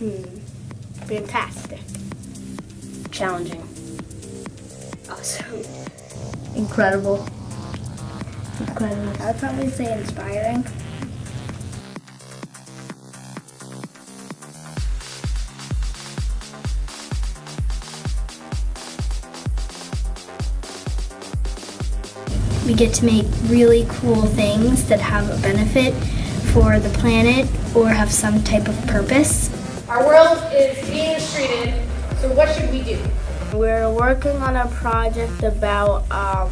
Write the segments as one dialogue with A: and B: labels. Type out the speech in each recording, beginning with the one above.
A: Hmm. Fantastic.
B: Challenging.
A: Awesome.
C: Incredible. Incredible.
A: I'd probably say inspiring.
D: We get to make really cool things that have a benefit for the planet or have some type of purpose.
E: Our world is being mistreated, so what should we do?
A: We're working on a project about um,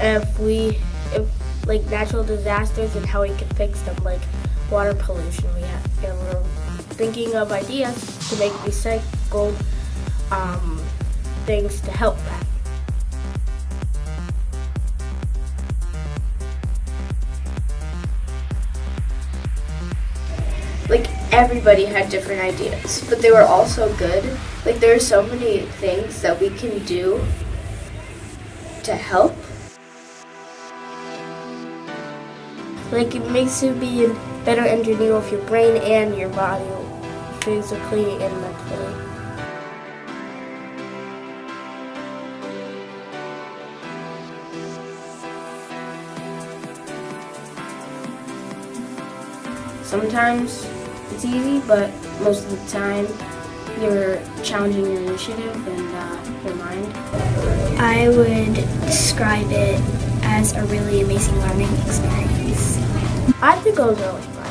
A: if we if like natural disasters and how we can fix them, like water pollution. We have, and we're thinking of ideas to make recycled um, things to help that.
B: Like everybody had different ideas, but they were all so good. Like there are so many things that we can do to help.
A: Like it makes you be a better engineer of your brain and your body, physically and mentally.
B: Sometimes it's easy, but most of the time you're challenging your initiative and uh, your mind.
D: I would describe it as a really amazing learning experience.
A: I think it was really fun.